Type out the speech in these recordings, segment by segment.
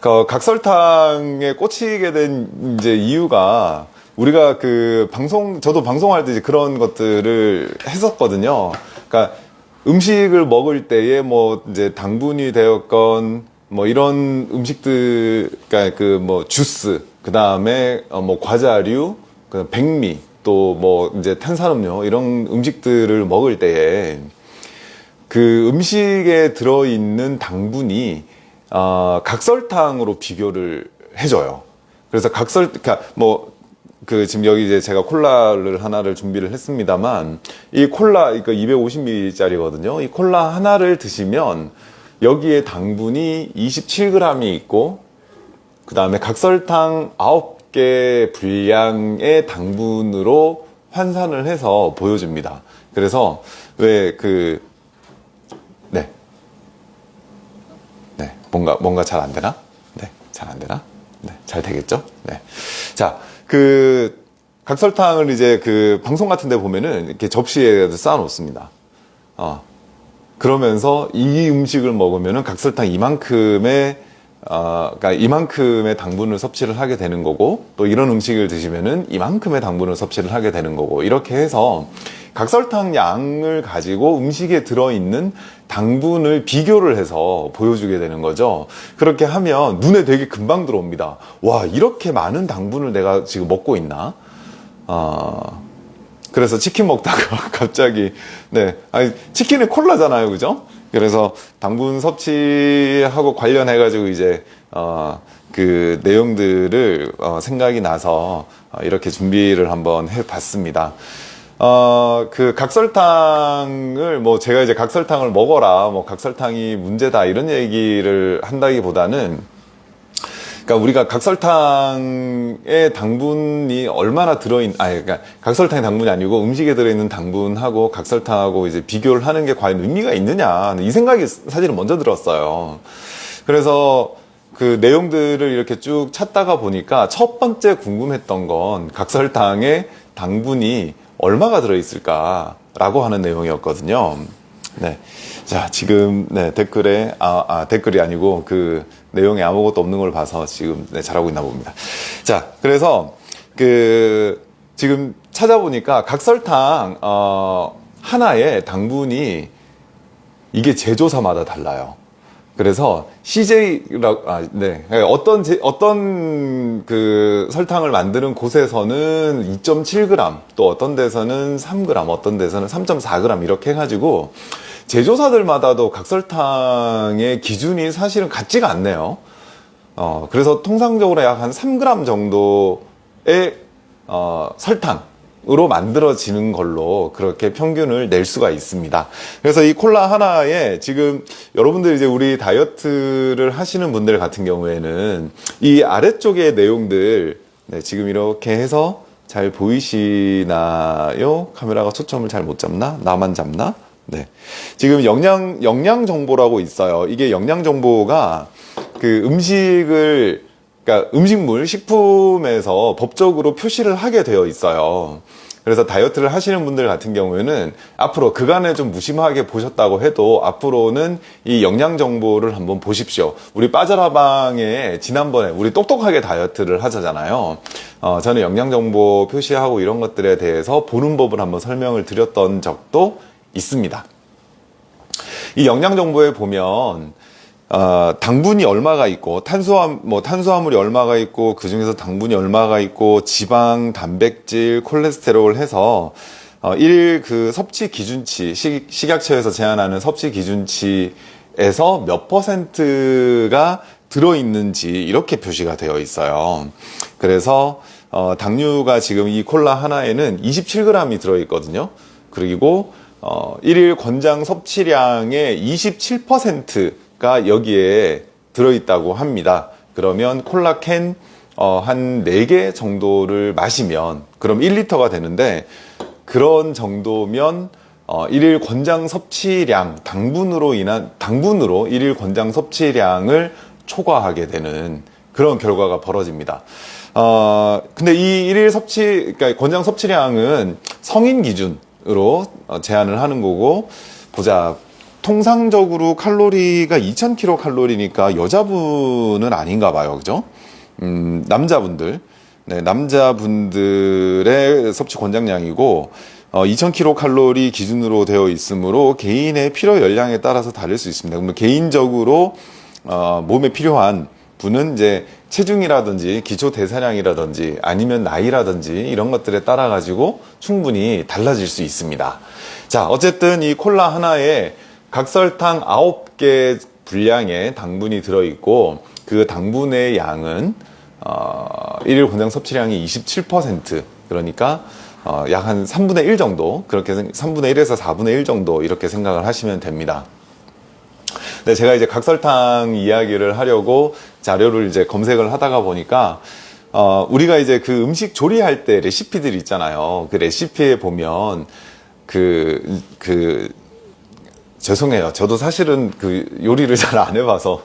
그 각설탕에 꽂히게 된 이제 이유가 우리가 그 방송 저도 방송할 때 그런 것들을 했었거든요. 그러니까 음식을 먹을 때에 뭐 이제 당분이 되었건 뭐 이런 음식들 그러니까 그 뭐 주스 그 다음에 어뭐 과자류 그 백미 또 뭐 이제 탄산음료 이런 음식들을 먹을 때에 그 음식에 들어있는 당분이 어, 각설탕으로 비교를 해줘요. 그래서 각설, 그러니까 뭐, 그 지금 여기 이제 제가 콜라를 하나를 준비를 했습니다만 이 콜라, 이거 250ml짜리거든요. 이 콜라 하나를 드시면 여기에 당분이 27g이 있고 그 다음에 각설탕 9개 분량의 당분으로 환산을 해서 보여줍니다. 그래서 왜그 네. 네. 뭔가, 뭔가 잘 안 되나? 네. 잘 안 되나? 네. 잘 되겠죠? 네. 자, 그, 각설탕을 이제 그 방송 같은 데 보면은 이렇게 접시에 쌓아 놓습니다. 어. 그러면서 이 음식을 먹으면은 각설탕 이만큼의 어, 그러니까 이만큼의 당분을 섭취를 하게 되는 거고 또 이런 음식을 드시면은 이만큼의 당분을 섭취를 하게 되는 거고 이렇게 해서 각설탕 양을 가지고 음식에 들어있는 당분을 비교를 해서 보여주게 되는 거죠. 그렇게 하면 눈에 되게 금방 들어옵니다. 와 이렇게 많은 당분을 내가 지금 먹고 있나? 어, 그래서 치킨 먹다가 갑자기 네 아니 치킨은 콜라잖아요, 그죠? 그래서 당분 섭취하고 관련해 가지고 이제 어, 그 내용들을 어, 생각이 나서 어, 이렇게 준비를 한번 해 봤습니다. 어, 그 각설탕을 뭐 제가 이제 각설탕을 먹어라, 뭐 각설탕이 문제다 이런 얘기를 한다기보다는 그러니까 우리가 각설탕의 당분이 얼마나 들어있, 아니, 그러니까 각설탕의 당분이 아니고 음식에 들어있는 당분하고 각설탕하고 이제 비교를 하는 게 과연 의미가 있느냐. 이 생각이 사실은 먼저 들었어요. 그래서 그 내용들을 이렇게 쭉 찾다가 보니까 첫 번째 궁금했던 건 각설탕의 당분이 얼마가 들어있을까라고 하는 내용이었거든요. 네. 자, 지금, 네, 댓글에, 아, 아, 댓글이 아니고 그 내용에 아무것도 없는 걸 봐서 지금 네, 잘하고 있나 봅니다. 자, 그래서 그 지금 찾아보니까 각설탕, 어, 하나의 당분이 이게 제조사마다 달라요. 그래서 CJ라고 아, 네 어떤 제, 어떤 그 설탕을 만드는 곳에서는 2.7g 또 어떤 데서는 3g 어떤 데서는 3.4g 이렇게 해가지고 제조사들마다도 각설탕의 기준이 사실은 같지가 않네요. 어 그래서 통상적으로 약 한 3g 정도의 어, 설탕 으로 만들어지는 걸로 그렇게 평균을 낼 수가 있습니다. 그래서 이 콜라 하나에 지금 여러분들 이제 우리 다이어트를 하시는 분들 같은 경우에는 이 아래쪽의 내용들 네, 지금 이렇게 해서 잘 보이시나요? 카메라가 초점을 잘 못 잡나? 나만 잡나? 네. 지금 영양, 영양 정보라고 있어요. 이게 영양 정보가 그 음식을 그러니까 음식물, 식품에서 법적으로 표시를 하게 되어 있어요. 그래서 다이어트를 하시는 분들 같은 경우에는 앞으로 그간에 좀 무심하게 보셨다고 해도 앞으로는 이 영양 정보를 한번 보십시오. 우리 빠져라방에 지난번에 우리 똑똑하게 다이어트를 하자잖아요. 어, 저는 영양 정보 표시하고 이런 것들에 대해서 보는 법을 한번 설명을 드렸던 적도 있습니다. 이 영양 정보에 보면 어, 당분이 얼마가 있고 탄수화 뭐 탄수화물이 얼마가 있고 그 중에서 당분이 얼마가 있고 지방, 단백질, 콜레스테롤 해서 어, 1일 그 섭취 기준치 식, 식약처에서 제한하는 섭취 기준치에서 몇 퍼센트가 들어있는지 이렇게 표시가 되어 있어요. 그래서 어, 당류가 지금 이 콜라 하나에는 27g이 들어있거든요. 그리고 어, 1일 권장 섭취량의 27%가 여기에 들어있다고 합니다. 그러면 콜라캔 어, 한 4개 정도를 마시면 그럼 1리터가 되는데 그런 정도면 어, 1일 권장 섭취량 당분으로 인한 당분으로 1일 권장 섭취량을 초과하게 되는 그런 결과가 벌어집니다. 어, 근데 이 1일 섭취 그러니까 권장 섭취량은 성인 기준 으로 어, 제한을 하는 거고 보자 통상적으로 칼로리가 2000kcal니까 여자분은 아닌가 봐요. 그죠? 음, 남자분들. 네, 남자분들의 섭취 권장량이고, 어, 2000kcal 기준으로 되어 있으므로 개인의 필요 열량에 따라서 다를 수 있습니다. 그러면 개인적으로, 어, 몸에 필요한 분은 이제 체중이라든지 기초 대사량이라든지 아니면 나이라든지 이런 것들에 따라 가지고 충분히 달라질 수 있습니다. 자, 어쨌든 이 콜라 하나에 각설탕 9개 분량의 당분이 들어있고 그 당분의 양은 어, 일일 권장 섭취량이 27% 그러니까 어, 약 한 3분의 1 정도 그렇게 3분의 1에서 4분의 1 정도 이렇게 생각을 하시면 됩니다. 네, 제가 이제 각설탕 이야기를 하려고 자료를 이제 검색을 하다가 보니까 어, 우리가 이제 그 음식 조리할 때 레시피들 있잖아요. 그 레시피에 보면 그, 그, 죄송해요. 저도 사실은 그 요리를 잘 안 해봐서.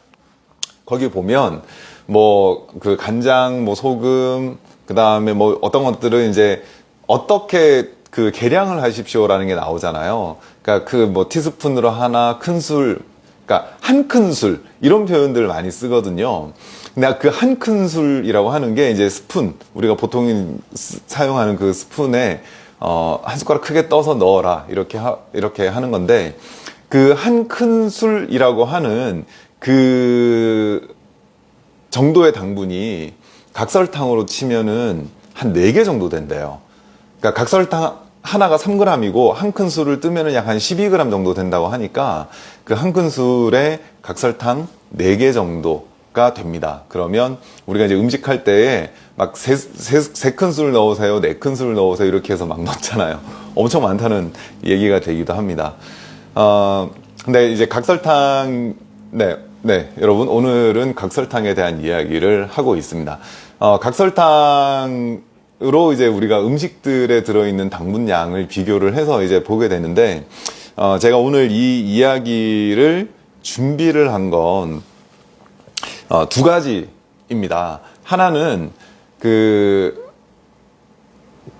거기 보면 뭐 그 간장, 뭐 소금, 그 다음에 뭐 어떤 것들은 이제 어떻게 그 계량을 하십시오라는 게 나오잖아요. 그러니까 그 뭐 티스푼으로 하나, 큰 술, 그러니까 한 큰 술 이런 표현들을 많이 쓰거든요. 근데 그 한 큰 술이라고 하는 게 이제 스푼 우리가 보통 사용하는 그 스푼에 어, 한 숟가락 크게 떠서 넣어라 이렇게 하, 이렇게 하는 건데 그 한 큰 술이라고 하는 그 정도의 당분이 각설탕으로 치면은 한 4개 정도 된대요. 그러니까 각설탕 하나가 3g이고 한 큰술을 뜨면은 약한 12g 정도 된다고 하니까 그 한 큰술에 각설탕 4개 정도가 됩니다. 그러면 우리가 이제 음식할 때에 막 세, 세, 세 큰술 넣으세요, 네 큰술 넣으세요 이렇게 해서 막 넣잖아요. 엄청 많다는 얘기가 되기도 합니다. 어, 근데 이제 각설탕, 네, 네, 여러분 오늘은 각설탕에 대한 이야기를 하고 있습니다. 어, 각설탕 으로 이제 우리가 음식들에 들어있는 당분량을 비교를 해서 이제 보게 되는데 어 제가 오늘 이 이야기를 준비를 한 건두 어 가지입니다. 하나는 그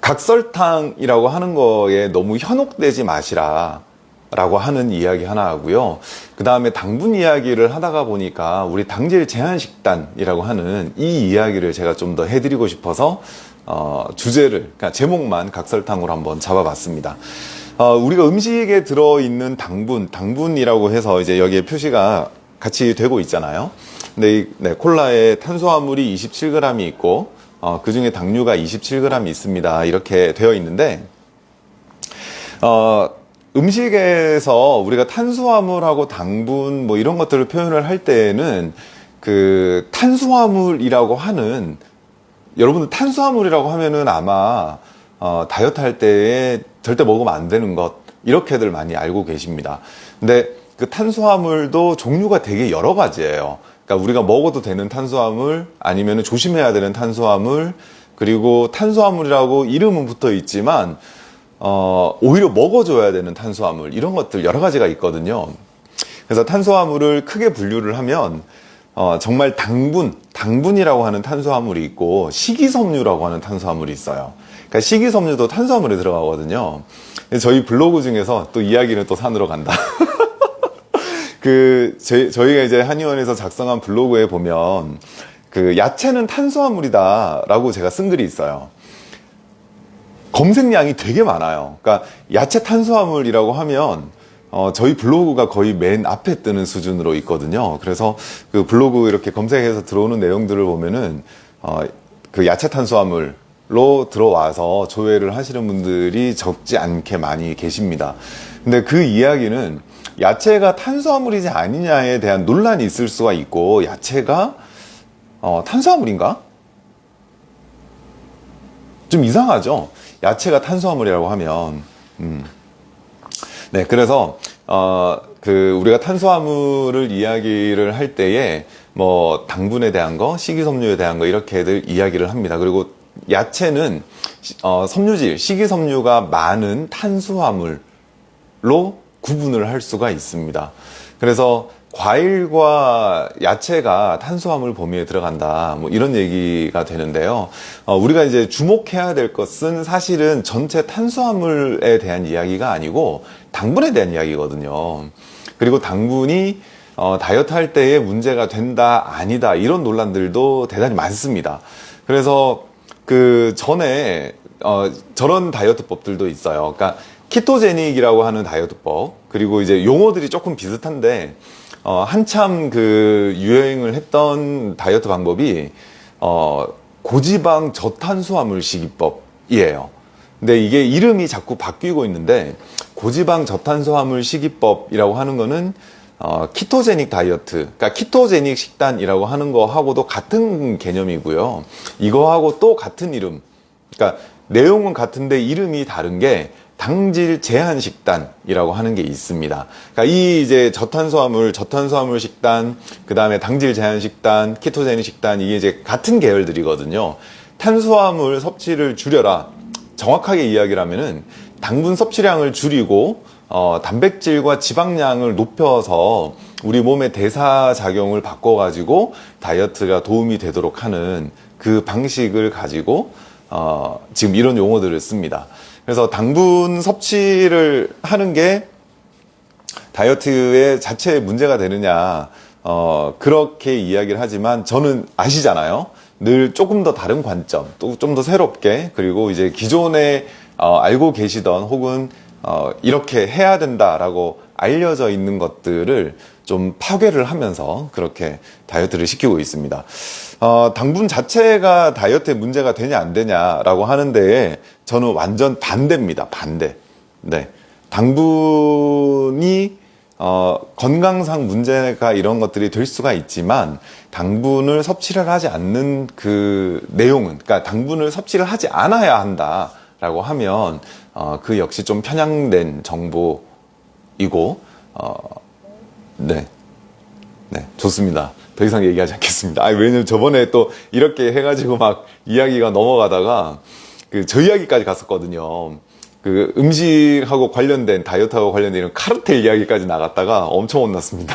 각설탕이라고 하는 거에 너무 현혹되지 마시라. 라고 하는 이야기 하나 하고요. 그 다음에 당분 이야기를 하다가 보니까 우리 당질 제한 식단이라고 하는 이 이야기를 제가 좀 더 해드리고 싶어서 어, 주제를, 그러니까 제목만 각설탕으로 한번 잡아봤습니다. 어, 우리가 음식에 들어있는 당분, 당분이라고 해서 이제 여기에 표시가 같이 되고 있잖아요. 근데 이, 네, 콜라에 탄수화물이 27g이 있고, 어, 그 중에 당류가 27g 있습니다. 이렇게 되어 있는데, 어, 음식에서 우리가 탄수화물하고 당분 뭐 이런 것들을 표현을 할 때에는 그 탄수화물이라고 하는 여러분들 탄수화물이라고 하면은 아마 어, 다이어트 할 때에 절대 먹으면 안 되는 것 이렇게들 많이 알고 계십니다. 근데 그 탄수화물도 종류가 되게 여러 가지예요. 그러니까 우리가 먹어도 되는 탄수화물 아니면 조심해야 되는 탄수화물 그리고 탄수화물이라고 이름은 붙어 있지만 어, 오히려 먹어줘야 되는 탄수화물 이런 것들 여러 가지가 있거든요. 그래서 탄수화물을 크게 분류를 하면 어, 정말 당분, 당분이라고 하는 탄수화물이 있고 식이섬유라고 하는 탄수화물이 있어요. 그러니까 식이섬유도 탄수화물에 들어가거든요. 저희 블로그 중에서 또 이야기는 또 산으로 간다. 그 제, 저희가 이제 한의원에서 작성한 블로그에 보면 그 야채는 탄수화물이다라고 제가 쓴 글이 있어요. 검색량이 되게 많아요. 그러니까 야채 탄수화물이라고 하면 어, 저희 블로그가 거의 맨 앞에 뜨는 수준으로 있거든요. 그래서 그 블로그 이렇게 검색해서 들어오는 내용들을 보면은, 어, 그 야채 탄수화물 로 들어와서 조회를 하시는 분들이 적지 않게 많이 계십니다. 근데 그 이야기는 야채가 탄수화물이지 아니냐에 대한 논란이 있을 수가 있고, 야채가, 어, 탄수화물인가? 좀 이상하죠? 야채가 탄수화물이라고 하면, 음. 네, 그래서 어, 그 우리가 탄수화물을 이야기를 할 때에 뭐 당분에 대한 거, 식이섬유에 대한 거 이렇게들 이야기를 합니다. 그리고 야채는 어, 섬유질, 식이섬유가 많은 탄수화물로 구분을 할 수가 있습니다. 그래서 과일과 야채가 탄수화물 범위에 들어간다. 뭐 이런 얘기가 되는데요. 어, 우리가 이제 주목해야 될 것은 사실은 전체 탄수화물에 대한 이야기가 아니고 당분에 대한 이야기거든요. 그리고 당분이 어, 다이어트 할 때에 문제가 된다, 아니다, 이런 논란들도 대단히 많습니다. 그래서 그 전에 어, 저런 다이어트법들도 있어요. 그러니까 키토제닉이라고 하는 다이어트법 그리고 이제 용어들이 조금 비슷한데 어, 한참 그 유행을 했던 다이어트 방법이 어, 고지방 저탄수화물 식이법이에요. 근데 이게 이름이 자꾸 바뀌고 있는데 고지방 저탄수화물 식이법이라고 하는 거는 어, 키토제닉 다이어트, 그러니까 키토제닉 식단이라고 하는 거하고도 같은 개념이고요. 이거하고 또 같은 이름, 그러니까 내용은 같은데 이름이 다른 게 당질 제한 식단이라고 하는 게 있습니다. 그러니까 이 이제 저탄수화물, 저탄수화물 식단, 그 다음에 당질 제한 식단, 키토제닉 식단 이게 이제 같은 계열들이거든요. 탄수화물 섭취를 줄여라. 정확하게 이야기를 하면은 당분 섭취량을 줄이고 어, 단백질과 지방량을 높여서 우리 몸의 대사 작용을 바꿔 가지고 다이어트가 도움이 되도록 하는 그 방식을 가지고 어, 지금 이런 용어들을 씁니다. 그래서 당분 섭취를 하는 게 다이어트의 자체에 문제가 되느냐, 어, 그렇게 이야기를 하지만 저는 아시잖아요. 늘 조금 더 다른 관점, 또 좀 더 새롭게, 그리고 이제 기존에 어, 알고 계시던 혹은 어, 이렇게 해야 된다라고 알려져 있는 것들을 좀 파괴를 하면서 그렇게 다이어트를 시키고 있습니다. 어, 당분 자체가 다이어트에 문제가 되냐 안 되냐라고 하는데 저는 완전 반대입니다. 반대. 네. 당분이 어, 건강상 문제가 이런 것들이 될 수가 있지만 당분을 섭취를 하지 않는 그 내용은 그러니까 당분을 섭취를 하지 않아야 한다라고 하면 어, 그 역시 좀 편향된 정보이고 어, 네. 네, 좋습니다. 더 이상 얘기하지 않겠습니다. 아, 왜냐면 저번에 또 이렇게 해가지고 막 이야기가 넘어가다가 그 저 이야기까지 갔었거든요. 그 음식하고 관련된 다이어트하고 관련된 이런 카르텔 이야기까지 나갔다가 엄청 혼났습니다.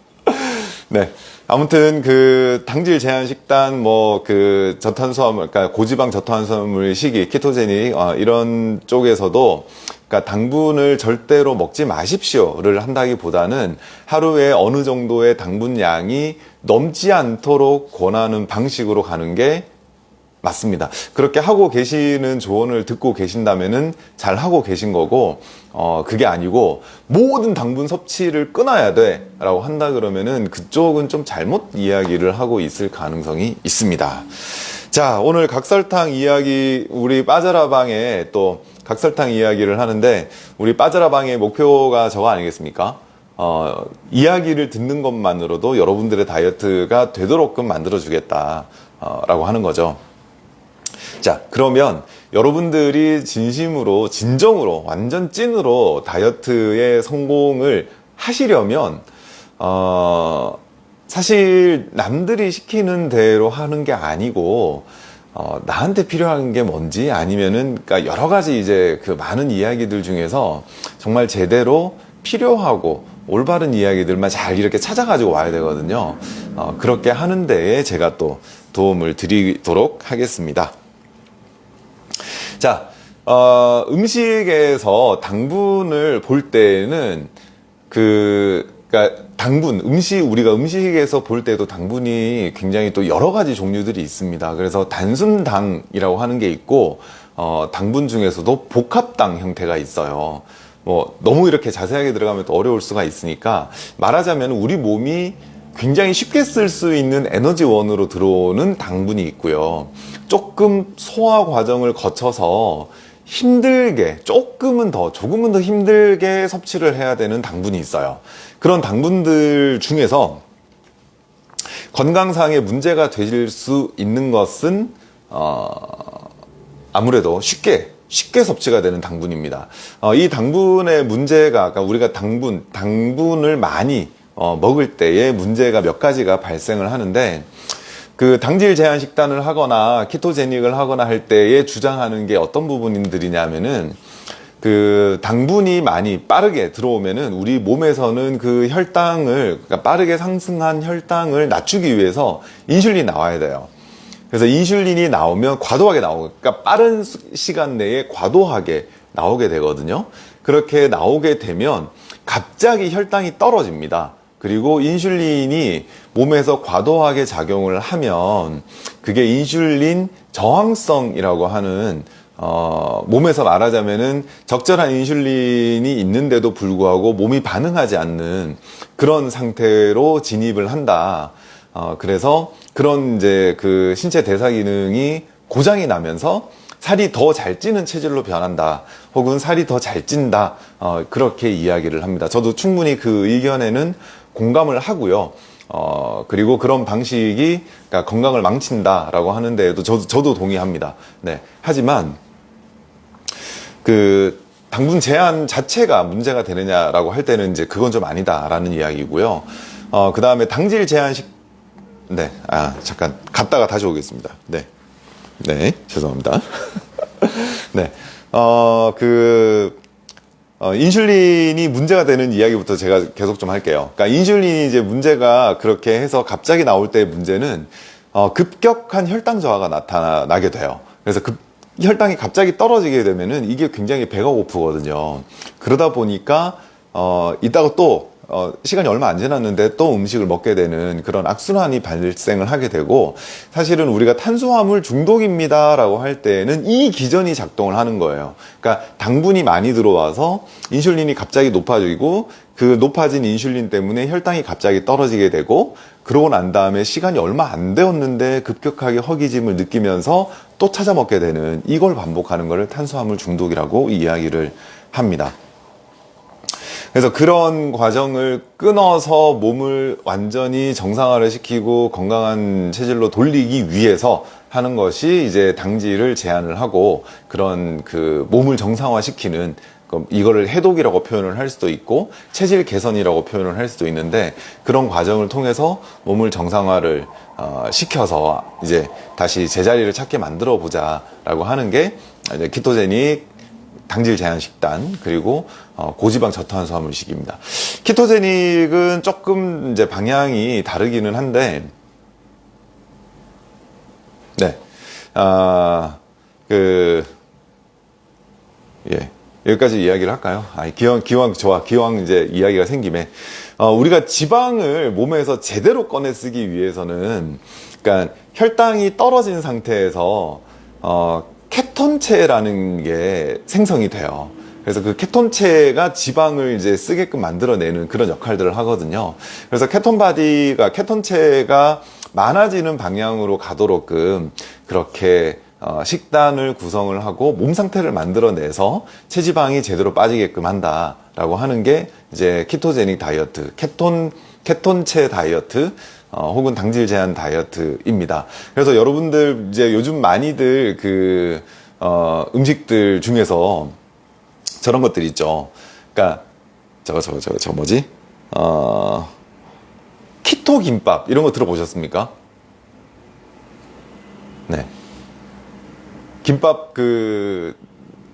네. 아무튼 그 당질 제한 식단 뭐 그 저탄수화물 그러니까 고지방 저탄수화물 식이 키토제닉 어, 이런 쪽에서도 그러니까 당분을 절대로 먹지 마십시오를 한다기보다는 하루에 어느 정도의 당분 양이 넘지 않도록 권하는 방식으로 가는 게 맞습니다. 그렇게 하고 계시는 조언을 듣고 계신다면은 잘 하고 계신 거고, 어, 그게 아니고, 모든 당분 섭취를 끊어야 돼. 라고 한다 그러면은 그쪽은 좀 잘못 이야기를 하고 있을 가능성이 있습니다. 자, 오늘 각설탕 이야기, 우리 빠져라방에 또 각설탕 이야기를 하는데, 우리 빠져라방의 목표가 저거 아니겠습니까? 어, 이야기를 듣는 것만으로도 여러분들의 다이어트가 되도록끔 만들어주겠다. 어, 라고 하는 거죠. 자, 그러면 여러분들이 진심으로, 진정으로, 완전 찐으로 다이어트에 성공을 하시려면, 어, 사실 남들이 시키는 대로 하는 게 아니고, 어, 나한테 필요한 게 뭔지 아니면은, 그러니까 여러 가지 이제 그 많은 이야기들 중에서 정말 제대로 필요하고 올바른 이야기들만 잘 이렇게 찾아가지고 와야 되거든요. 어, 그렇게 하는 데에 제가 또 도움을 드리도록 하겠습니다. 자, 어, 음식에서 당분을 볼 때는 그, 그니까 당분, 음식, 우리가 음식에서 볼 때도 당분이 굉장히 또 여러 가지 종류들이 있습니다. 그래서 단순 당이라고 하는 게 있고, 어, 당분 중에서도 복합당 형태가 있어요. 뭐, 너무 이렇게 자세하게 들어가면 또 어려울 수가 있으니까, 말하자면 우리 몸이 굉장히 쉽게 쓸 수 있는 에너지원으로 들어오는 당분이 있고요. 조금 소화 과정을 거쳐서 힘들게 조금은 더 조금은 더 힘들게 섭취를 해야 되는 당분이 있어요. 그런 당분들 중에서 건강상의 문제가 되실 수 있는 것은 어, 아무래도 쉽게 쉽게 섭취가 되는 당분입니다. 어, 이 당분의 문제가 그러니까 우리가 당분 당분을 많이 어, 먹을 때에 문제가 몇 가지가 발생을 하는데 그 당질 제한 식단을 하거나 키토제닉을 하거나 할 때에 주장하는 게 어떤 부분들이냐면은 그 당분이 많이 빠르게 들어오면은 우리 몸에서는 그 혈당을 그러니까 빠르게 상승한 혈당을 낮추기 위해서 인슐린이 나와야 돼요. 그래서 인슐린이 나오면 과도하게 나오고 그러니까 빠른 수- 시간 내에 과도하게 나오게 되거든요. 그렇게 나오게 되면 갑자기 혈당이 떨어집니다. 그리고 인슐린이 몸에서 과도하게 작용을 하면 그게 인슐린 저항성이라고 하는 어, 몸에서 말하자면은 적절한 인슐린이 있는데도 불구하고 몸이 반응하지 않는 그런 상태로 진입을 한다. 어, 그래서 그런 이제 그 신체 대사 기능이 고장이 나면서 살이 더 잘 찌는 체질로 변한다. 혹은 살이 더 잘 찐다. 어, 그렇게 이야기를 합니다. 저도 충분히 그 의견에는 공감을 하고요. 어, 그리고 그런 방식이 그러니까 건강을 망친다라고 하는데도 저도, 저도 동의합니다. 네. 하지만 그 당분 제한 자체가 문제가 되느냐라고 할 때는 이제 그건 좀 아니다라는 이야기고요. 어, 그 다음에 당질 제한식, 네, 아, 잠깐 갔다가 다시 오겠습니다. 네. 네, 죄송합니다. 네, 어, 그, 어, 인슐린이 문제가 되는 이야기부터 제가 계속 좀 할게요. 그러니까 인슐린이 이제 문제가 그렇게 해서 갑자기 나올 때 문제는 어, 급격한 혈당 저하가 나타나게 돼요. 그래서 급, 혈당이 갑자기 떨어지게 되면은 이게 굉장히 배가 고프거든요. 그러다 보니까 어, 이따가 또 어, 시간이 얼마 안 지났는데 또 음식을 먹게 되는 그런 악순환이 발생을 하게 되고 사실은 우리가 탄수화물 중독입니다 라고 할 때는 이 기전이 작동을 하는 거예요. 그러니까 당분이 많이 들어와서 인슐린이 갑자기 높아지고 그 높아진 인슐린 때문에 혈당이 갑자기 떨어지게 되고 그러고 난 다음에 시간이 얼마 안 되었는데 급격하게 허기짐을 느끼면서 또 찾아 먹게 되는 이걸 반복하는 것을 탄수화물 중독이라고 이야기를 합니다. 그래서 그런 과정을 끊어서 몸을 완전히 정상화를 시키고 건강한 체질로 돌리기 위해서 하는 것이 이제 당질을 제한을 하고 그런 그 몸을 정상화 시키는 이거를 해독이라고 표현을 할 수도 있고 체질 개선이라고 표현을 할 수도 있는데 그런 과정을 통해서 몸을 정상화를 어, 시켜서 이제 다시 제자리를 찾게 만들어 보자 라고 하는 게 이제 키토제닉 당질 제한 식단 그리고 어, 고지방 저탄수화물 식입니다. 키토제닉은 조금 이제 방향이 다르기는 한데 네. 아, 그, 예. 여기까지 이야기를 할까요? 아, 기왕, 기왕, 좋아. 기왕 이제 이야기가 생김에. 어, 우리가 지방을 몸에서 제대로 꺼내 쓰기 위해서는, 그러니까 혈당이 떨어진 상태에서, 어, 케톤체라는 게 생성이 돼요. 그래서 그 케톤체가 지방을 이제 쓰게끔 만들어내는 그런 역할들을 하거든요. 그래서 ketone body가, 케톤체가 많아지는 방향으로 가도록끔 그렇게 어, 식단을 구성을 하고 몸 상태를 만들어내서 체지방이 제대로 빠지게끔 한다라고 하는 게 이제 키토제닉 다이어트, 케톤 케톤체 다이어트 어, 혹은 당질 제한 다이어트입니다. 그래서 여러분들 이제 요즘 많이들 그 어, 음식들 중에서 저런 것들 있죠. 그러니까 저거 저거 저거 저 뭐지? 어, 키토 김밥 이런 거 들어보셨습니까? 네. 김밥 그,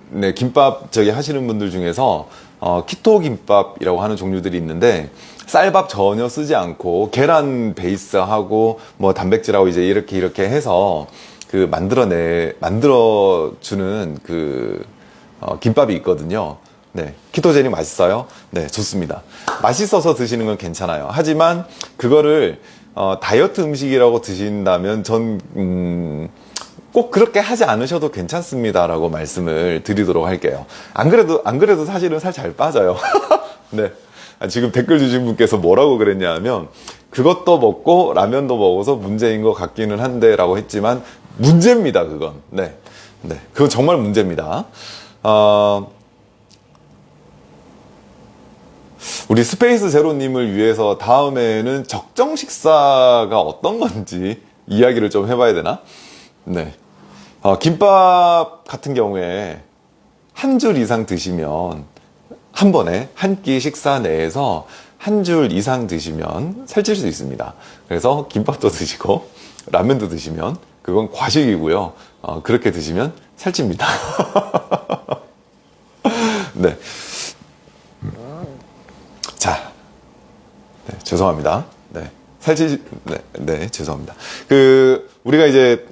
네, 김밥 저기 하시는 분들 중에서 어, 키토 김밥이라고 하는 종류들이 있는데 쌀밥 전혀 쓰지 않고 계란 베이스하고 뭐 단백질하고 이제 이렇게 이렇게 해서 그 만들어내 만들어 주는 그 어, 김밥이 있거든요. 네, 키토제닉 맛있어요? 네, 좋습니다. 맛있어서 드시는 건 괜찮아요. 하지만 그거를 어, 다이어트 음식이라고 드신다면 전 음, 꼭 그렇게 하지 않으셔도 괜찮습니다 라고 말씀을 드리도록 할게요. 안 그래도 안 그래도 사실은 살 잘 빠져요. 네. 아, 지금 댓글 주신 분께서 뭐라고 그랬냐 하면 그것도 먹고 라면도 먹어서 문제인 것 같기는 한데 라고 했지만 문제입니다. 그건. 네. 네. 그건 정말 문제입니다. 어, 우리 Space Zero님을 위해서 다음에는 적정 식사가 어떤 건지 이야기를 좀 해봐야 되나? 네. 어, 김밥 같은 경우에 한 줄 이상 드시면 한 번에 한 끼 식사 내에서 한 줄 이상 드시면 살찔 수 있습니다. 그래서 김밥도 드시고 라면도 드시면 그건 과식이고요. 어, 그렇게 드시면 살찝니다. 네. 자. 네, 죄송합니다. 네. 살찌, 네, 네, 죄송합니다. 그, 우리가 이제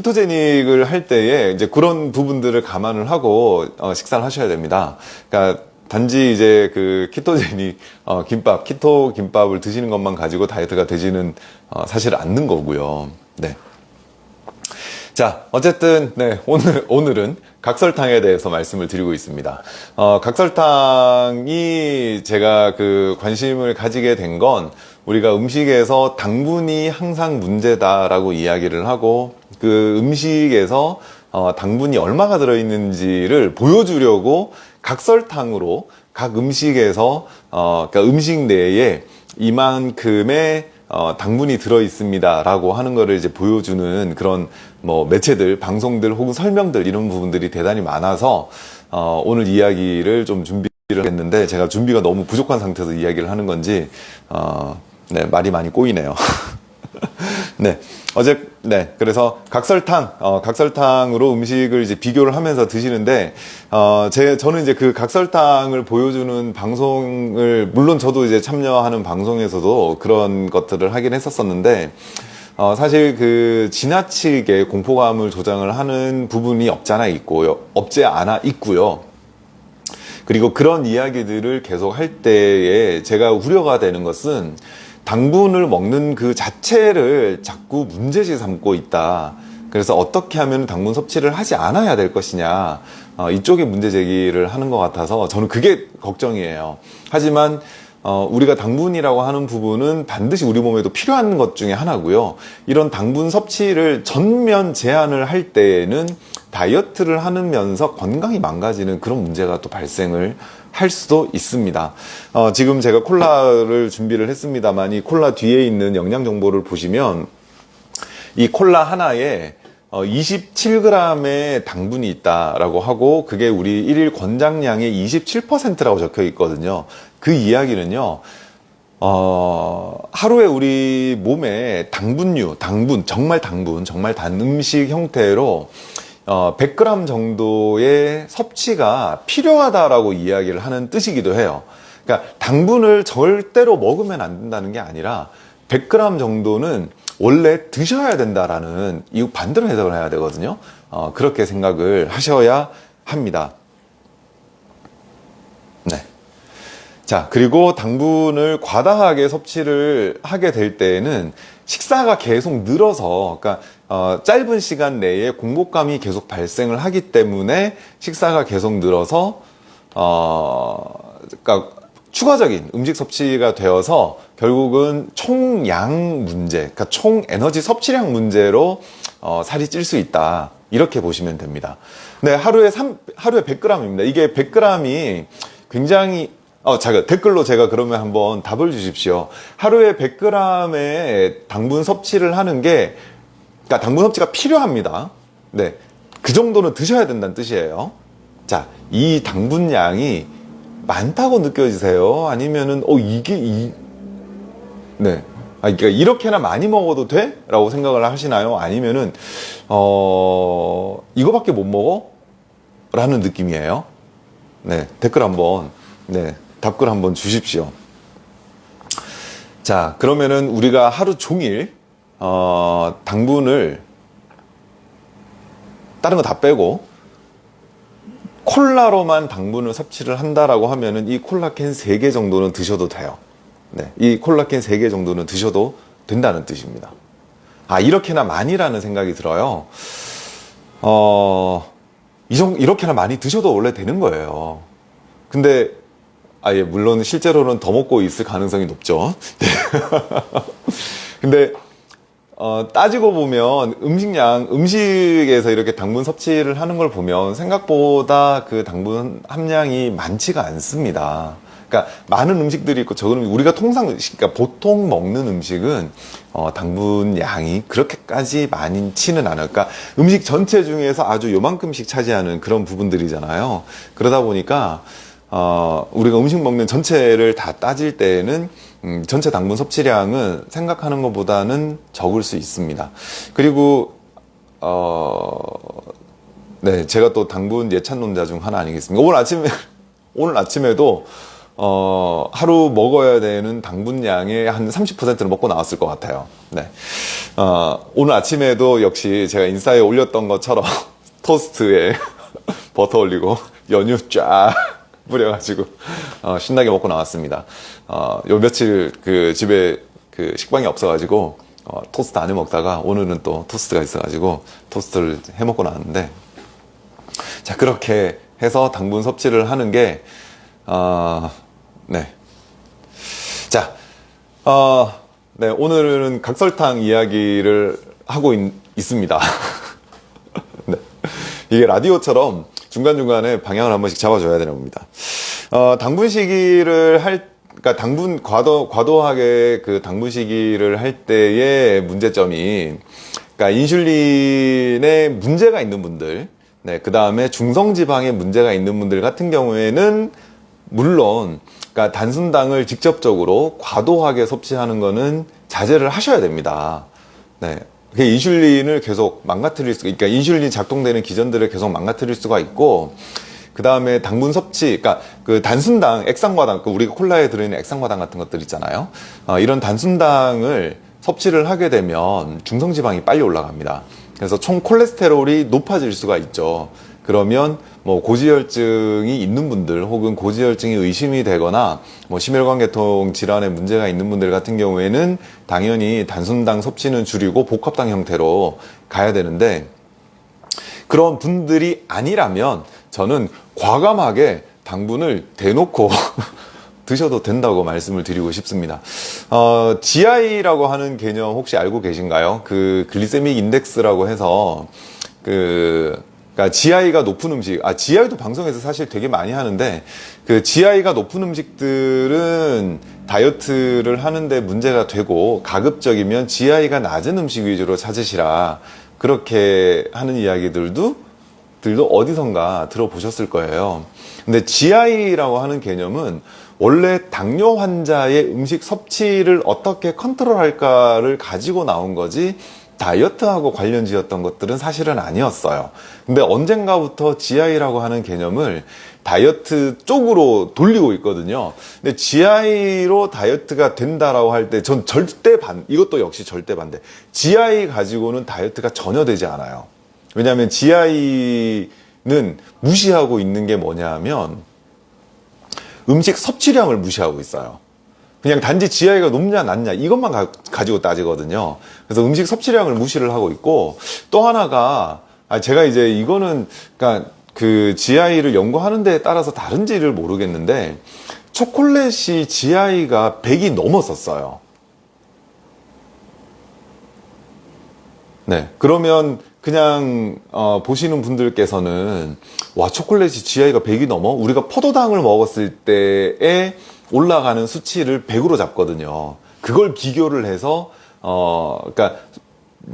키토제닉을 할 때에 이제 그런 부분들을 감안을 하고 어, 식사를 하셔야 됩니다. 그러니까 단지 이제 그 키토제닉 어, 김밥, 키토 김밥을 드시는 것만 가지고 다이어트가 되지는 어, 사실 않는 거고요. 네. 자, 어쨌든, 네, 오늘, 오늘은 각설탕에 대해서 말씀을 드리고 있습니다. 어, 각설탕이 제가 그 관심을 가지게 된건 우리가 음식에서 당분이 항상 문제다라고 이야기를 하고 그 음식에서 어, 당분이 얼마가 들어있는지를 보여주려고 각설탕으로 각 음식에서 어, 그러니까 음식 내에 이만큼의 어, 당분이 들어 있습니다 라고 하는 거를 이제 보여주는 그런 뭐 매체들, 방송들 혹은 설명들 이런 부분들이 대단히 많아서 어, 오늘 이야기를 좀 준비를 했는데 제가 준비가 너무 부족한 상태에서 이야기를 하는 건지 어, 네, 말이 많이 꼬이네요. 네. 어제, 네. 그래서 각설탕, 어, 각설탕으로 음식을 이제 비교를 하면서 드시는데, 어, 제, 저는 이제 그 각설탕을 보여주는 방송을, 물론 저도 이제 참여하는 방송에서도 그런 것들을 하긴 했었었는데, 어, 사실 그 지나치게 공포감을 조장을 하는 부분이 없잖아 있고요. 없지 않아 있고요. 그리고 그런 이야기들을 계속 할 때에 제가 우려가 되는 것은 당분을 먹는 그 자체를 자꾸 문제시 삼고 있다. 그래서 어떻게 하면 당분 섭취를 하지 않아야 될 것이냐. 어, 이쪽에 문제 제기를 하는 것 같아서 저는 그게 걱정이에요. 하지만 어, 우리가 당분이라고 하는 부분은 반드시 우리 몸에도 필요한 것 중에 하나고요. 이런 당분 섭취를 전면 제한을 할 때에는 다이어트를 하면서 건강이 망가지는 그런 문제가 또 발생을 할 수도 있습니다. 어, 지금 제가 콜라를 준비를 했습니다만 이 콜라 뒤에 있는 영양 정보를 보시면 이 콜라 하나에 어, 27g의 당분이 있다라고 하고 그게 우리 일일 권장량의 27%라고 적혀 있거든요. 그 이야기는요. 어, 하루에 우리 몸에 당분류, 당분, 정말 당분, 정말 단 음식 형태로 어, 100g 정도의 섭취가 필요하다라고 이야기를 하는 뜻이기도 해요. 그러니까 당분을 절대로 먹으면 안 된다는 게 아니라 100g 정도는 원래 드셔야 된다라는 이 반대로 해석을 해야 되거든요. 어, 그렇게 생각을 하셔야 합니다. 네. 자, 그리고 당분을 과다하게 섭취를 하게 될 때에는 식사가 계속 늘어서, 그러니까 어, 짧은 시간 내에 공복감이 계속 발생을 하기 때문에 식사가 계속 늘어서 어, 그러니까 추가적인 음식 섭취가 되어서 결국은 총양 문제, 그러니까 총 에너지 섭취량 문제로 어, 살이 찔 수 있다. 이렇게 보시면 됩니다. 네, 하루에 3, 하루에 100g입니다. 이게 100g이 굉장히 어, 제가 댓글로 제가 그러면 한번 답을 주십시오. 하루에 100g의 당분 섭취를 하는 게, 그러니까 당분 섭취가 필요합니다. 네. 그 정도는 드셔야 된다는 뜻이에요. 자, 이 당분량이 많다고 느껴지세요? 아니면은, 어, 이게, 이, 네. 아, 그러니까 이렇게나 많이 먹어도 돼? 라고 생각을 하시나요? 아니면은, 어, 이거밖에 못 먹어? 라는 느낌이에요. 네. 댓글 한번, 네. 답글 한번 주십시오. 자, 그러면은 우리가 하루 종일, 어, 당분을 다른 거 다 빼고, 콜라로만 당분을 섭취를 한다라고 하면은 이 콜라캔 3개 정도는 드셔도 돼요. 네. 이 콜라캔 3개 정도는 드셔도 된다는 뜻입니다. 아, 이렇게나 많이라는 생각이 들어요. 어, 이렇게나 많이 드셔도 원래 되는 거예요. 근데 아, 예, 물론 실제로는 더 먹고 있을 가능성이 높죠. 네. 근데, 어, 따지고 보면 음식량, 음식에서 이렇게 당분 섭취를 하는 걸 보면 생각보다 그 당분 함량이 많지가 않습니다. 그러니까 많은 음식들이 있고 적은 음식, 우리가 통상, 그러니까 보통 먹는 음식은 어, 당분 양이 그렇게까지 많지는 않아요. 그러니까 음식 전체 중에서 아주 요만큼씩 차지하는 그런 부분들이잖아요. 그러다 보니까 어, 우리가 음식 먹는 전체를 다 따질 때에는 음, 전체 당분 섭취량은 생각하는 것보다는 적을 수 있습니다. 그리고 어, 네, 제가 또 당분 예찬론자 중 하나 아니겠습니까? 오늘 아침에 오늘 아침에도 어, 하루 먹어야 되는 당분량의 한 30%를 먹고 나왔을 것 같아요. 네. 어, 오늘 아침에도 역시 제가 인스타에 올렸던 것처럼 토스트에 버터 올리고 연유 쫙 뿌려가지고 어, 신나게 먹고 나왔습니다. 어, 요 며칠 그 집에 그 식빵이 없어가지고 어, 토스트 안 해 먹다가 오늘은 또 토스트가 있어가지고 토스트를 해 먹고 나왔는데 자 그렇게 해서 당분 섭취를 하는 게 어, 네. 자, 어, 네 오늘은 각설탕 이야기를 하고 있, 습니다 네. 이게 라디오처럼 중간중간에 방향을 한 번씩 잡아줘야 되는 겁니다. 어, 당분 시기를 할, 그러니까 당분, 과도, 과도하게 그 당분 시기를 할 때의 문제점이, 그러니까 인슐린에 문제가 있는 분들, 네, 그 다음에 중성지방에 문제가 있는 분들 같은 경우에는, 물론, 그러니까 단순당을 직접적으로 과도하게 섭취하는 거는 자제를 하셔야 됩니다. 네. 그 인슐린을 계속 망가뜨릴 수가, 그러니까 인슐린 작동되는 기전들을 계속 망가뜨릴 수가 있고, 그 다음에 당분 섭취, 그러니까 그 단순당, 액상과당, 그 우리가 콜라에 들어있는 액상과당 같은 것들 있잖아요. 어, 이런 단순당을 섭취를 하게 되면 중성지방이 빨리 올라갑니다. 그래서 총 콜레스테롤이 높아질 수가 있죠. 그러면 뭐 고지혈증이 있는 분들 혹은 고지혈증이 의심이 되거나 뭐 심혈관계통 질환에 문제가 있는 분들 같은 경우에는 당연히 단순당 섭취는 줄이고 복합당 형태로 가야 되는데 그런 분들이 아니라면 저는 과감하게 당분을 대놓고 드셔도 된다고 말씀을 드리고 싶습니다. 어, GI라고 하는 개념 혹시 알고 계신가요? 그 글리세믹 인덱스라고 해서 그 그러니까 GI가 높은 음식, 아 GI도 방송에서 사실 되게 많이 하는데 그 GI가 높은 음식들은 다이어트를 하는데 문제가 되고 가급적이면 GI가 낮은 음식 위주로 찾으시라 그렇게 하는 이야기들도 들도 어디선가 들어보셨을 거예요. 근데 GI라고 하는 개념은 원래 당뇨 환자의 음식 섭취를 어떻게 컨트롤할까를 가지고 나온 거지 다이어트하고 관련 지었던 것들은 사실은 아니었어요. 근데 언젠가부터 GI라고 하는 개념을 다이어트 쪽으로 돌리고 있거든요. 근데 GI로 다이어트가 된다라고 할 때 전 절대 반, 이것도 역시 절대 반대. GI 가지고는 다이어트가 전혀 되지 않아요. 왜냐하면 GI는 무시하고 있는 게 뭐냐 하면 음식 섭취량을 무시하고 있어요. 그냥 단지 GI가 높냐 낮냐 이것만 가, 지고 따지거든요. 그래서 음식 섭취량을 무시를 하고 있고 또 하나가 아 제가 이제 이거는 그러니까 그 GI를 연구하는 데에 따라서 다른지를 모르겠는데 초콜릿이 GI가 100이 넘었었어요. 네. 그러면 그냥 어, 보시는 분들께서는 와 초콜릿이 GI가 100이 넘어 우리가 포도당을 먹었을 때에 올라가는 수치를 100으로 잡거든요. 그걸 비교를 해서 어 그러니까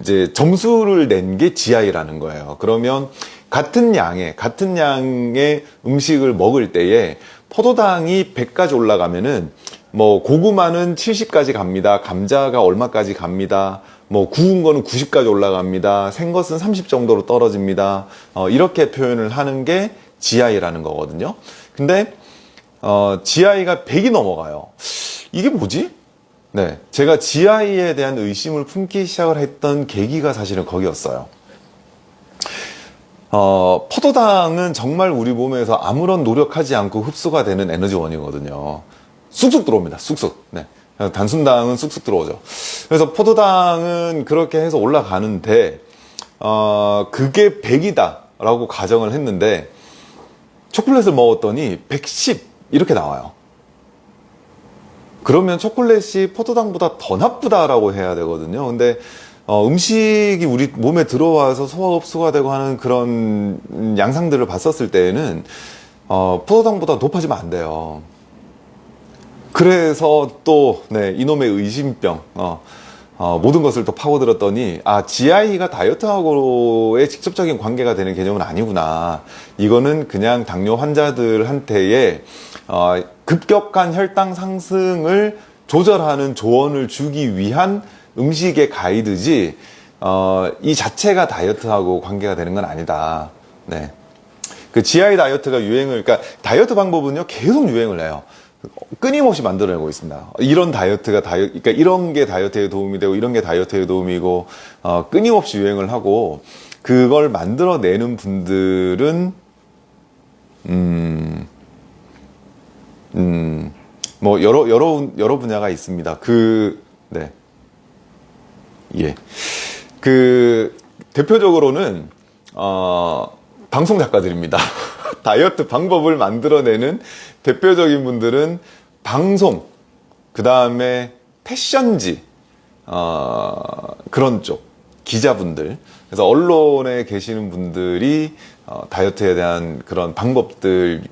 이제 점수를 낸 게 GI라는 거예요. 그러면 같은 양의 같은 양의 음식을 먹을 때에 포도당이 100까지 올라가면은 뭐 고구마는 70까지 갑니다. 감자가 얼마까지 갑니다. 뭐 구운 거는 90까지 올라갑니다. 생 것은 30 정도로 떨어집니다. 어, 이렇게 표현을 하는 게 GI라는 거거든요. 근데 어, GI가 100이 넘어가요. 이게 뭐지? 네, 제가 GI에 대한 의심을 품기 시작을 했던 계기가 사실은 거기였어요. 어, 포도당은 정말 우리 몸에서 아무런 노력하지 않고 흡수가 되는 에너지원이거든요. 쑥쑥 들어옵니다. 쑥쑥. 네. 단순당은 쑥쑥 들어오죠. 그래서 포도당은 그렇게 해서 올라가는데, 어, 그게 100이다 라고 가정을 했는데, 초콜릿을 먹었더니 110 이렇게 나와요. 그러면 초콜릿이 포도당보다 더 나쁘다라고 해야 되거든요. 근데 어, 음식이 우리 몸에 들어와서 소화 흡수가 되고 하는 그런 양상들을 봤었을 때에는 어, 포도당보다 높아지면 안 돼요. 그래서 또 네, 이놈의 의심병 어, 어, 모든 것을 또 파고들었더니 아 GI가 다이어트하고의 직접적인 관계가 되는 개념은 아니구나. 이거는 그냥 당뇨 환자들한테의 어, 급격한 혈당 상승을 조절하는 조언을 주기 위한 음식의 가이드지 어, 이 자체가 다이어트하고 관계가 되는 건 아니다. 네. 그 GI 다이어트가 유행을 그러니까 다이어트 방법은요 계속 유행을 해요 끊임없이 만들어내고 있습니다. 이런 다이어트가 다이어트, 그러니까 이런 게 다이어트에 도움이 되고 이런 게 다이어트에 도움이고 어, 끊임없이 유행을 하고 그걸 만들어내는 분들은 음, 음, 뭐 여러 여러 여러 분야가 있습니다. 그 네, 예, 그 대표적으로는 어, 방송 작가들입니다. 다이어트 방법을 만들어내는 대표적인 분들은 방송, 그 다음에 패션지, 어, 그런 쪽, 기자분들. 그래서 언론에 계시는 분들이 어, 다이어트에 대한 그런 방법들을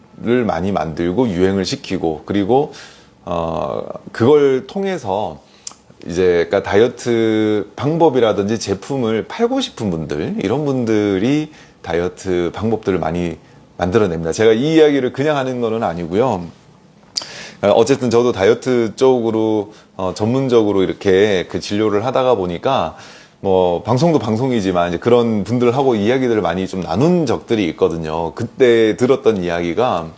많이 만들고 유행을 시키고 그리고 어, 그걸 통해서 이제 그러니까 다이어트 방법이라든지 제품을 팔고 싶은 분들 이런 분들이 다이어트 방법들을 많이 만들어냅니다. 제가 이 이야기를 그냥 하는 거는 아니고요. 어쨌든 저도 다이어트 쪽으로 어, 전문적으로 이렇게 그 진료를 하다가 보니까 뭐 방송도 방송이지만 이제 그런 분들하고 이야기들을 많이 좀 나눈 적들이 있거든요. 그때 들었던 이야기가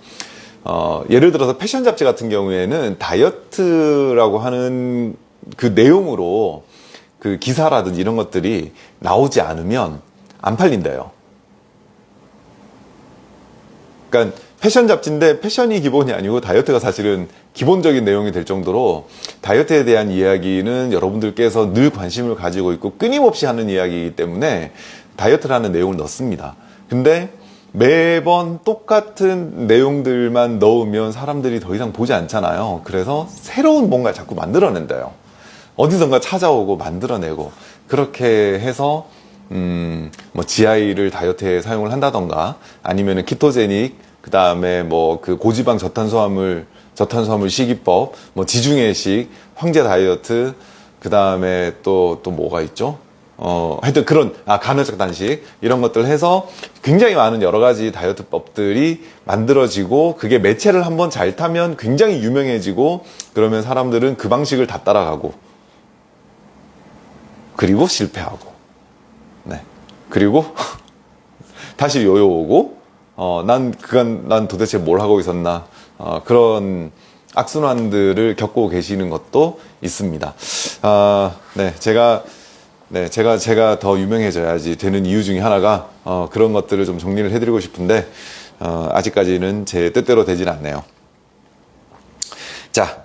어, 예를 들어서 패션 잡지 같은 경우에는 다이어트라고 하는 그 내용으로 그 기사라든지 이런 것들이 나오지 않으면 안 팔린대요. 그러니까 패션 잡지인데 패션이 기본이 아니고 다이어트가 사실은 기본적인 내용이 될 정도로 다이어트에 대한 이야기는 여러분들께서 늘 관심을 가지고 있고 끊임없이 하는 이야기이기 때문에 다이어트라는 내용을 넣습니다. 근데 매번 똑같은 내용들만 넣으면 사람들이 더 이상 보지 않잖아요. 그래서 새로운 뭔가를 자꾸 만들어낸대요. 어디선가 찾아오고 만들어내고 그렇게 해서 음, 뭐 GI를 다이어트에 사용을 한다던가 아니면은 키토제닉 그 다음에 뭐 그 고지방 저탄수화물 저탄수화물 식이법 뭐 지중해식 황제 다이어트 그 다음에 또 또 뭐가 있죠? 어, 하여튼 그런, 아, 간헐적 단식, 이런 것들 해서 굉장히 많은 여러 가지 다이어트법들이 만들어지고, 그게 매체를 한번 잘 타면 굉장히 유명해지고, 그러면 사람들은 그 방식을 다 따라가고, 그리고 실패하고, 네. 그리고 다시 요요 오고, 어, 난, 그간, 난 도대체 뭘 하고 있었나, 어, 그런 악순환들을 겪고 계시는 것도 있습니다. 아, 네. 제가, 네, 제가 제가 더 유명해져야지 되는 이유 중에 하나가 어, 그런 것들을 좀 정리를 해드리고 싶은데 어, 아직까지는 제 뜻대로 되진 않네요. 자,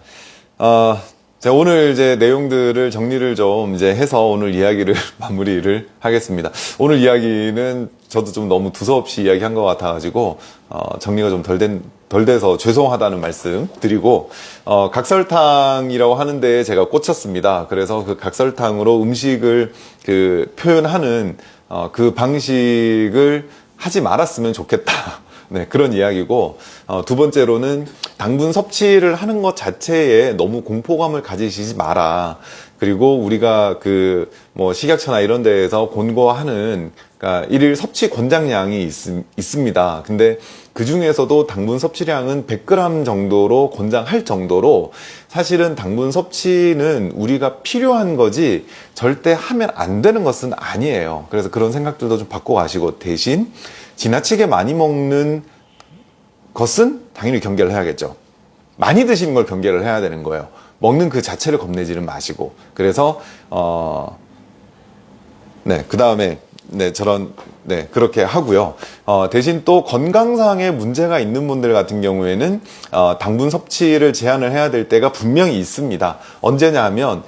어, 자 오늘 이제 내용들을 정리를 좀 이제 해서 오늘 이야기를 마무리를 하겠습니다. 오늘 이야기는 저도 좀 너무 두서없이 이야기한 것 같아가지고 어, 정리가 좀 덜 된 덜 돼서 죄송하다는 말씀 드리고 어, 각설탕이라고 하는데 제가 꽂혔습니다. 그래서 그 각설탕으로 음식을 그 표현하는 어, 그 방식을 하지 말았으면 좋겠다. 네, 그런 이야기고, 어, 두 번째로는 당분 섭취를 하는 것 자체에 너무 공포감을 가지시지 마라. 그리고 우리가 그, 뭐, 식약처나 이런 데에서 권고하는, 그러니까 일일 섭취 권장량이 있, 있습니다. 근데 그 중에서도 당분 섭취량은 100g 정도로 권장할 정도로 사실은 당분 섭취는 우리가 필요한 거지 절대 하면 안 되는 것은 아니에요. 그래서 그런 생각들도 좀 바꿔 가시고 대신 지나치게 많이 먹는 것은 당연히 경계를 해야겠죠. 많이 드시는 걸 경계를 해야 되는 거예요. 먹는 그 자체를 겁내지는 마시고. 그래서, 어, 네, 그 다음에, 네, 저런, 네, 그렇게 하고요. 어, 대신 또 건강상의 문제가 있는 분들 같은 경우에는, 어, 당분 섭취를 제한을 해야 될 때가 분명히 있습니다. 언제냐 하면,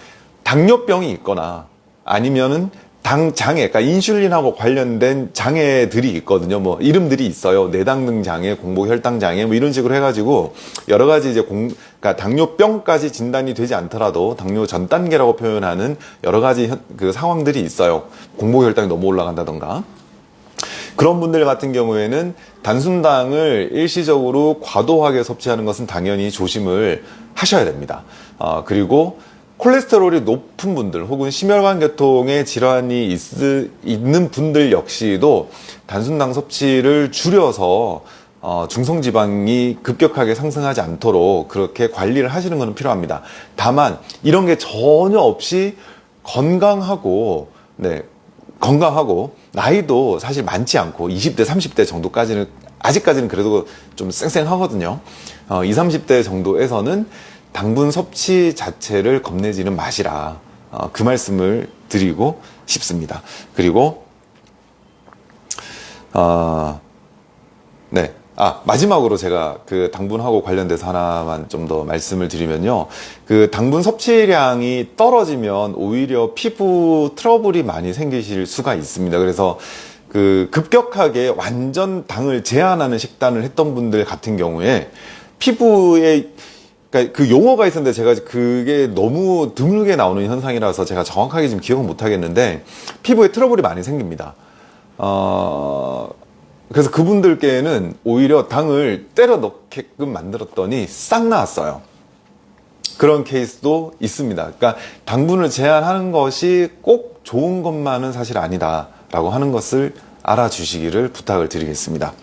당뇨병이 있거나, 아니면은 당 장애, 그러니까 인슐린하고 관련된 장애들이 있거든요. 뭐 이름들이 있어요. 내당능 장애, 공복 혈당 장애, 뭐 이런 식으로 해가지고 여러 가지 이제 공, 그러니까 당뇨병까지 진단이 되지 않더라도 당뇨 전 단계라고 표현하는 여러 가지 현, 그 상황들이 있어요. 공복 혈당이 너무 올라간다던가. 그런 분들 같은 경우에는 단순당을 일시적으로 과도하게 섭취하는 것은 당연히 조심을 하셔야 됩니다. 어, 그리고 콜레스테롤이 높은 분들 혹은 심혈관 계통의 질환이 있, 있는 분들 역시도 단순당 섭취를 줄여서 어, 중성지방이 급격하게 상승하지 않도록 그렇게 관리를 하시는 것은 필요합니다. 다만 이런 게 전혀 없이 건강하고 네, 건강하고 나이도 사실 많지 않고 20대 30대 정도까지는 아직까지는 그래도 좀 쌩쌩하거든요. 어, 20, 30대 정도에서는 당분 섭취 자체를 겁내지는 마시라. 어, 그 말씀을 드리고 싶습니다. 그리고 어, 네. 아, 마지막으로 제가 그 당분하고 관련돼서 하나만 좀 더 말씀을 드리면요. 그 당분 섭취량이 떨어지면 오히려 피부 트러블이 많이 생기실 수가 있습니다. 그래서 그 급격하게 완전 당을 제한하는 식단을 했던 분들 같은 경우에 피부에 그러니까 그 용어가 있었는데 제가 그게 너무 드물게 나오는 현상이라서 제가 정확하게 지금 기억은 못 하겠는데 피부에 트러블이 많이 생깁니다. 어, 그래서 그분들께는 오히려 당을 때려 넣게끔 만들었더니 싹 나왔어요. 그런 케이스도 있습니다. 그러니까 당분을 제한하는 것이 꼭 좋은 것만은 사실 아니다 라고 하는 것을 알아주시기를 부탁을 드리겠습니다.